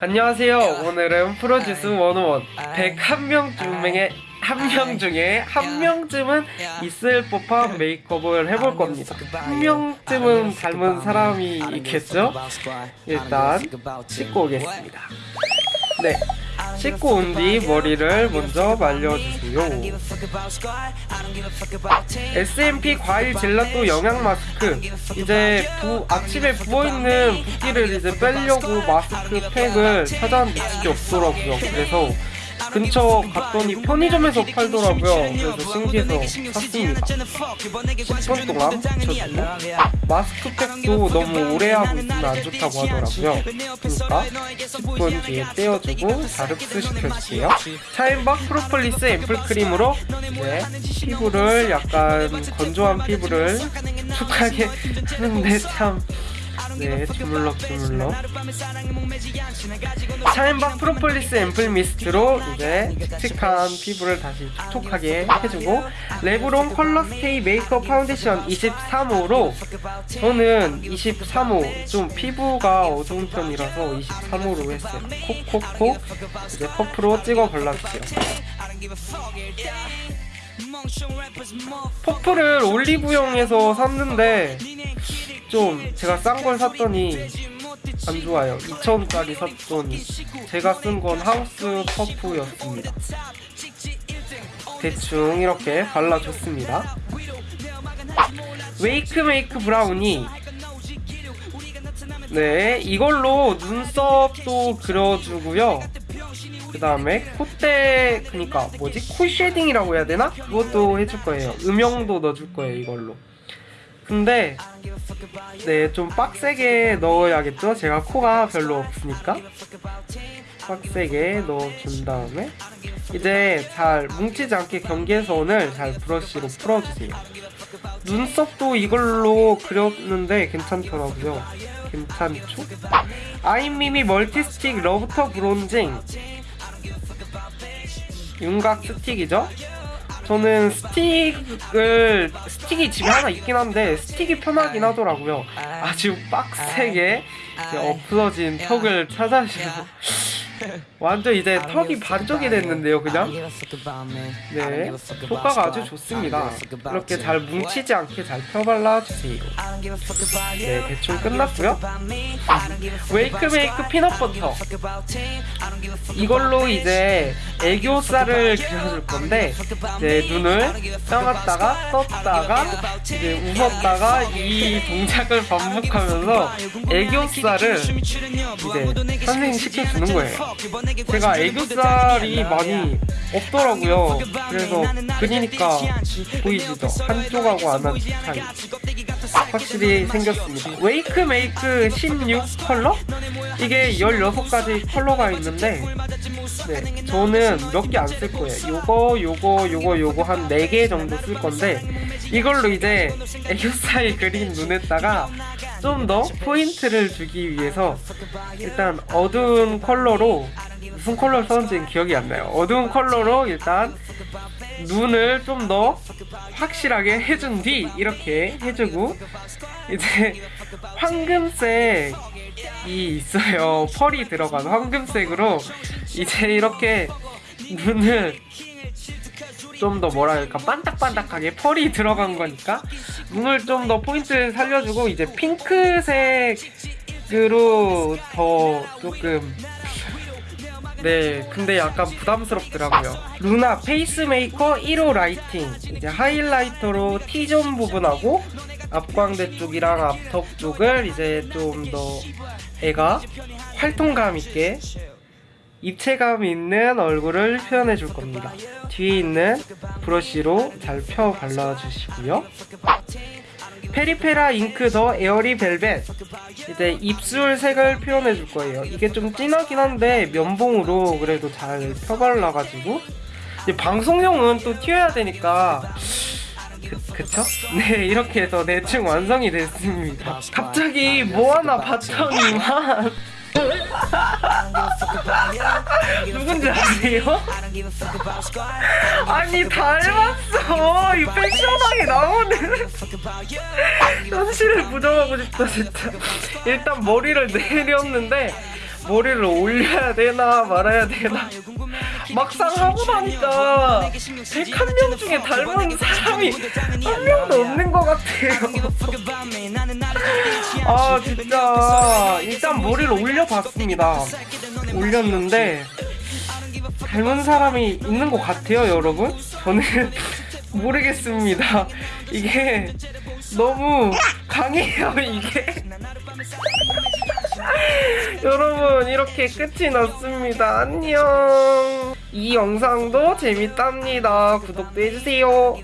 안녕하세요. 오늘은 프로듀스 101 101명 중에 한 명 중에 한 명쯤은 있을 법한 메이크업을 해볼 겁니다. 한 명쯤은 닮은 사람이 있겠죠? 일단 씻고 오겠습니다. 네. 씻고 온 뒤 머리를 먼저 말려주세요. SMP 과일 젤라또 영양 마스크. 이제 부, 아침에 부어있는 붓기를 이제 빼려고 마스크 팩을 찾아왔는데 진짜 없더라고요. 그래서 근처 갔더니 편의점에서 팔더라고요. 그래서 신기해서 샀습니다. 10분 동안 붙여주고 마스크팩도 너무 오래 하고 있으면 안 좋다고 하더라고요. 그러니까 10분 뒤에 떼어주고 자릅스 시켜줄게요. 차인박 프로폴리스 앰플크림으로 이제 피부를 약간 건조한 피부를 촉촉하게 하는데 참 네, 주물럭 주물럭. 차앤박 프로폴리스 앰플 미스트로 이제 칙칙한 피부를 다시 촉촉하게 해주고 레블론 컬러 스테이 메이크업 파운데이션 23호로 저는 23호 좀 피부가 어두운 편이라서 23호로 했어요. 콕콕콕 이제 퍼프로 찍어 발라주세요. 퍼프를 올리브영에서 샀는데 좀 제가 싼 걸 샀더니 안 좋아요. 2,000원짜리 샀더니 제가 쓴 건 하우스 퍼프였습니다. 대충 이렇게 발라줬습니다. 웨이크메이크 브라우니. 네 이걸로 눈썹도 그려주고요. 그 다음에 콧대 그니까 뭐지? 코 shading이라고 해야 되나? 그것도 해줄 거예요. 음영도 넣어줄 거예요 이걸로 근데 네 좀 빡세게 넣어야겠죠? 제가 코가 별로 없으니까 빡세게 넣어준 다음에 이제 잘 뭉치지 않게 경계선을 잘 브러쉬로 풀어주세요 눈썹도 이걸로 그렸는데 괜찮더라고요 괜찮죠? 아임미미 멀티스틱 러브터 브론징 윤곽 스틱이죠? 저는 스틱을 스틱이 집에 하나 있긴 한데 스틱이 편하긴 하더라고요. 아주 빡세게 없어진 턱을 찾아주셔서 완전 이제 턱이 반쪽이 됐는데요, 그냥. 네, 효과가 아주 좋습니다. 이렇게 잘 뭉치지 않게 잘 펴발라 주세요. 네, 대충 끝났고요. 웨이크메이크 피넛버터. 이걸로 이제 애교살을 그려줄 건데 이제 눈을 떠갔다가 떴다가 이제 웃었다가 이 동작을 반복하면서 애교살을 이제 선생님 시켜주는 거예요. 제가 애교살이 많이 없더라고요. 그래서 그리니까 보이시죠? 한쪽하고 안 한 차이. 확실히 생겼습니다. 웨이크 메이크 16 컬러? 이게 16가지 컬러가 있는데 네, 저는 몇 개 안 쓸 거예요. 요거, 요거, 요거, 요거 한 4개 정도 쓸 건데 이걸로 이제 애교살 그린 눈에다가 좀 더 포인트를 주기 위해서 일단 어두운 컬러로 무슨 컬러를 썼는지는 기억이 안 나요. 어두운 컬러로 일단 눈을 좀 더 확실하게 해준 뒤 이렇게 해주고 이제 황금색이 있어요. 펄이 들어간 황금색으로 이제 이렇게 눈을 좀 더 뭐랄까? 반딱반딱하게 펄이 들어간 거니까 눈을 좀 더 포인트를 살려주고 이제 핑크색으로 더 조금 네 근데 약간 부담스럽더라고요. 루나 페이스메이커 1호 라이팅. 이제 하이라이터로 T존 부분하고 앞광대 쪽이랑 앞턱 쪽을 이제 좀 더 애가 활동감 있게 입체감 있는 얼굴을 표현해 줄 겁니다. 뒤에 있는 브러쉬로 잘 펴 발라주시고요. 페리페라 잉크 더 에어리 벨벳. 이제 입술 색을 표현해 줄 거예요. 이게 좀 진하긴 한데 면봉으로 그래도 잘 펴발라가지고. 이제 방송용은 또 튀어야 되니까 그, 그쵸? 네 이렇게 해서 대충 완성이 됐습니다. 갑자기 뭐 하나 봤더니만 누군지 아세요? 아니 닮았어. 이 펜션하게 나오는 현실을 부정하고 싶다 진짜. 일단 머리를 내렸는데 머리를 올려야 되나 말아야 되나. 막상 하고 나니까 101명 중에 닮은 사람이 한 명도 없는 것 같아요. 아 진짜. 일단 머리를 올려봤습니다. 올렸는데 닮은 사람이 있는 것 같아요 여러분. 저는 모르겠습니다. 이게 너무 강해요 이게. 여러분 이렇게 끝이 났습니다. 안녕. 이 영상도 재밌답니다. 구독도 해주세요